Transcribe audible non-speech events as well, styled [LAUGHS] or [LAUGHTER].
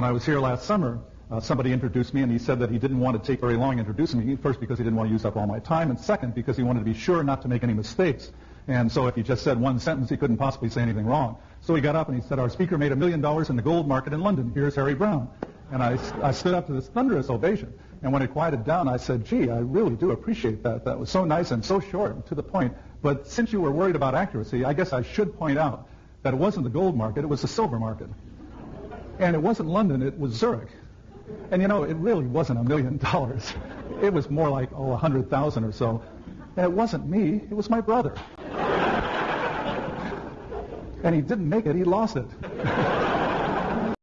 when I was here last summer, uh, somebody introduced me and he said that he didn't want to take very long introducing me. First, because he didn't want to use up all my time, and second, because he wanted to be sure not to make any mistakes. And so if he just said one sentence, he couldn't possibly say anything wrong. So he got up and he said, our speaker made a million dollars in the gold market in London. Here's Harry Browne. And I, I stood up to this thunderous ovation. And when it quieted down, I said, gee, I really do appreciate that. That was so nice and so short and to the point. But since you were worried about accuracy, I guess I should point out that it wasn't the gold market, it was the silver market. And it wasn't London, it was Zurich. And you know, it really wasn't a million [LAUGHS] dollars. It was more like, oh, a hundred thousand or so. And it wasn't me, it was my brother. [LAUGHS] and he didn't make it, he lost it. [LAUGHS]